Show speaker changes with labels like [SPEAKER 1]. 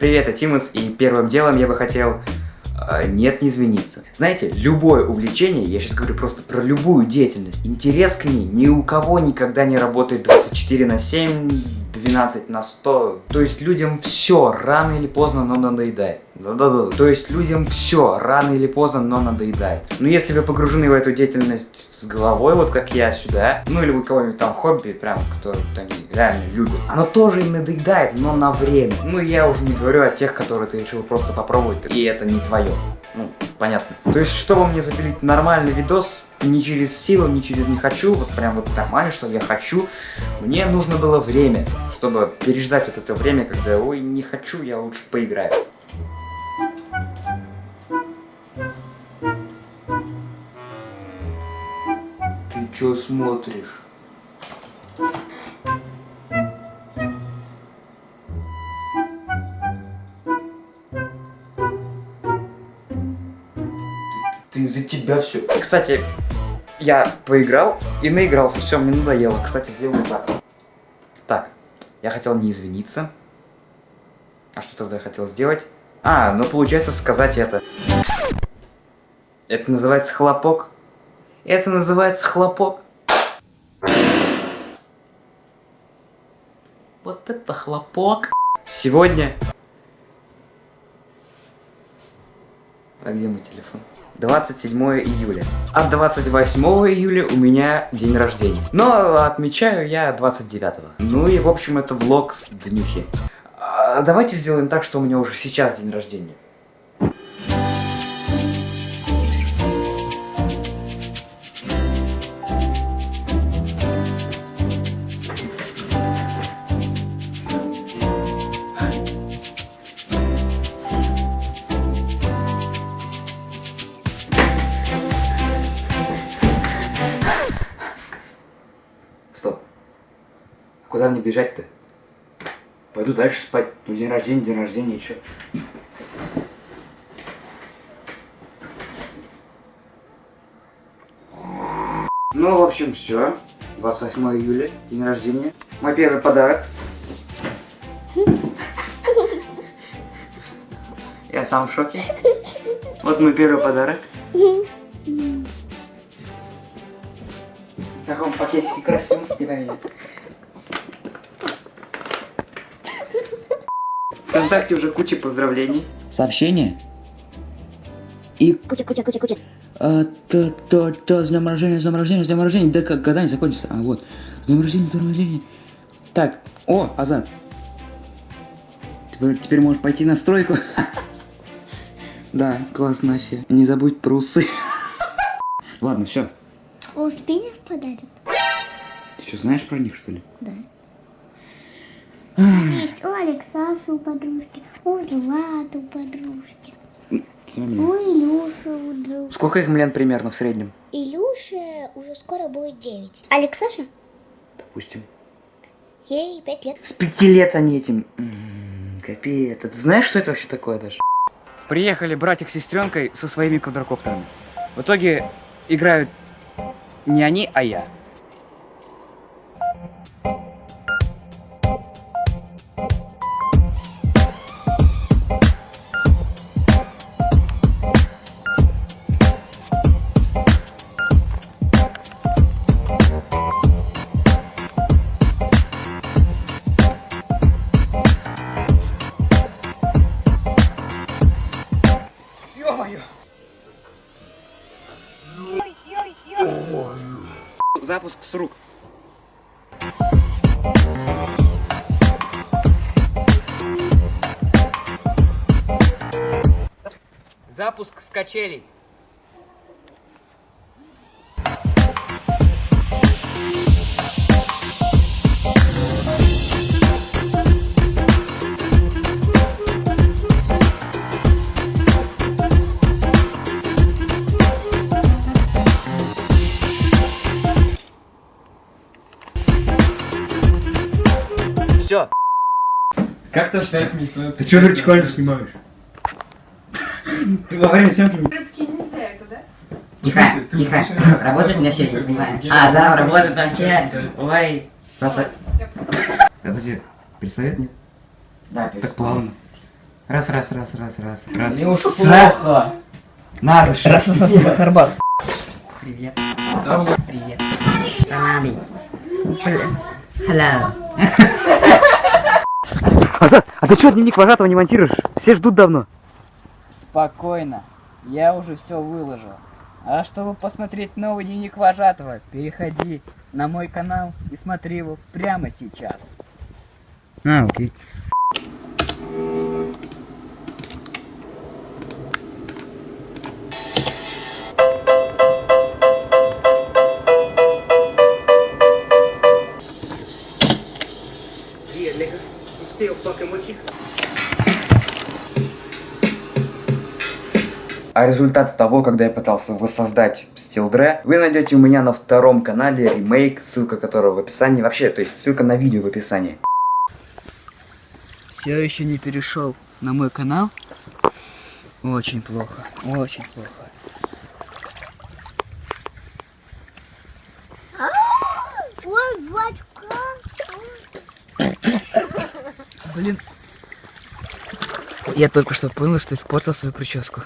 [SPEAKER 1] Привет, я Тимус, и первым делом я бы хотел... э, нет, не извиниться. Знаете, любое увлечение, я сейчас говорю просто про любую деятельность, интерес к ней ни у кого никогда не работает 24 на 7, 12 на 100. То есть людям все рано или поздно, но надоедает. Да-да-да. То есть людям все рано или поздно, но надоедает. Но если вы погружены в эту деятельность с головой, вот как я сюда, ну или у кого-нибудь там хобби, прям, которые они реально любят, оно тоже им надоедает, но на время. Ну я уже не говорю о тех, которые ты решил просто попробовать, и это не твое. Ну, понятно. То есть, чтобы мне запилить нормальный видос, не через силу, не через не хочу, вот прям вот нормально, что я хочу, мне нужно было время, чтобы переждать вот это время, когда, ой, не хочу, я лучше поиграю. Ты чё смотришь? Ты из-за тебя все. Кстати, я поиграл и наигрался. Все, мне надоело. Кстати, сделаю так. Так, я хотел не извиниться. А что тогда я хотел сделать? А, ну получается сказать это. Это называется хлопок. Это называется хлопок. Вот это хлопок. Сегодня... А где мой телефон? 27 июля. А 28 июля у меня день рождения. Но отмечаю я 29. Ну и в общем это влог с днюхи. А, давайте сделаем так, что у меня уже сейчас день рождения. Куда мне бежать-то? Пойду дальше спать. Ну, день рождения, день рождения, и чё? Ну, в общем, все. 28 июля, день рождения. Мой первый подарок. Я сам в шоке. Вот мой первый подарок. В таком пакетике красивом тебя нет. Вконтакте уже куча поздравлений. Сообщения. И
[SPEAKER 2] Куча, куча, куча, куча.
[SPEAKER 1] а, то, то, то, с днем рождения, с днем рождения, с днем рождения. Да как, когда не закончится? А, вот. С днем рождения, с днем рождения. Так, о, Азат. Теперь, теперь можешь пойти на стройку. Да, классно вообще. Не забудь про усы. Ладно, все.
[SPEAKER 2] Успенев подарит?
[SPEAKER 1] Ты что, знаешь про них, что ли?
[SPEAKER 2] Да. Есть у Алексаши у подружки, у Златы у подружки, у Илюши у друга.
[SPEAKER 1] Сколько их лет примерно в среднем?
[SPEAKER 2] Илюше уже скоро будет 9. Алексаша?
[SPEAKER 1] Допустим.
[SPEAKER 2] Ей 5 лет.
[SPEAKER 1] С пяти лет они этим... М, Капец. Ты знаешь, что это вообще такое даже? Приехали братик с сестренкой со своими квадрокоптерами. В итоге играют не они, а я. Запуск с рук. Запуск с качелей. Все.
[SPEAKER 3] Как там считается медицинское?
[SPEAKER 4] Ты что вертикально снимаешь? Ты во время съемки не...
[SPEAKER 5] Рыбки нельзя это, да?
[SPEAKER 6] Тихо, тихо. Работает у меня все, я не понимаю. А, да, работает там все. Ой. Просто...
[SPEAKER 1] Подожди, пистолет нет?
[SPEAKER 6] Да,
[SPEAKER 1] Так плавно. Раз, раз, раз, раз, раз, раз.
[SPEAKER 3] Мне уж
[SPEAKER 1] Раз.
[SPEAKER 3] плохо.
[SPEAKER 1] Надо же.
[SPEAKER 3] Раз, раз, раз, Харбас.
[SPEAKER 5] Привет. Привет. Салами. Hello.
[SPEAKER 1] Азат, а ты что дневник вожатого не монтируешь? Все ждут давно.
[SPEAKER 5] Спокойно. Я уже все выложил. А чтобы посмотреть новый дневник вожатого, переходи на мой канал и смотри его прямо сейчас.
[SPEAKER 1] А, окей. А результат того, когда я пытался воссоздать Стилдре, вы найдете у меня на втором канале ремейк, ссылка которого в описании. Вообще, то есть ссылка на видео в описании.
[SPEAKER 5] Все еще не перешел на мой канал? Очень плохо. Очень плохо.
[SPEAKER 2] Ой, батька.
[SPEAKER 5] Блин. Я только что понял, что испортил свою прическу.